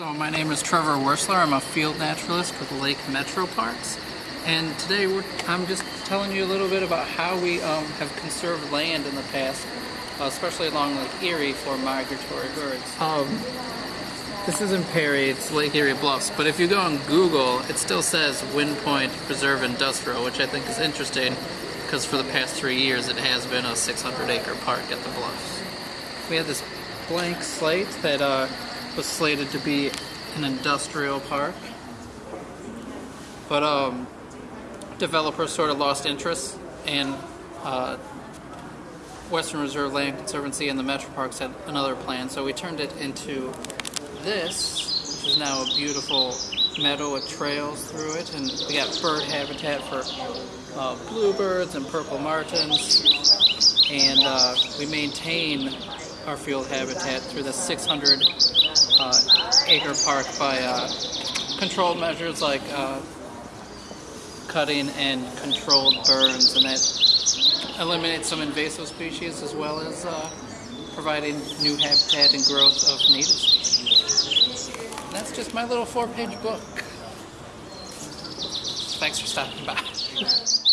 So my name is Trevor Wursler. I'm a field naturalist with Lake Metro Parks. And today I'm just telling you a little bit about how we um, have conserved land in the past, uh, especially along Lake Erie for migratory birds. Um, this isn't Perry, it's Lake Erie Bluffs, but if you go on Google, it still says Wind Point Preserve Industrial, which I think is interesting because for the past three years it has been a 600 acre park at the Bluffs. We had this blank slate that uh, was slated to be an industrial park, but um, developers sort of lost interest and uh, Western Reserve Land Conservancy and the Metro Parks had another plan, so we turned it into this, which is now a beautiful meadow with trails through it, and we got bird habitat for uh, bluebirds and purple martins, and uh, we maintain our field habitat through the 600 uh, acre park by uh, controlled measures like uh, cutting and controlled burns, and that eliminates some invasive species as well as uh, providing new habitat and growth of native species. And that's just my little four-page book. Thanks for stopping by.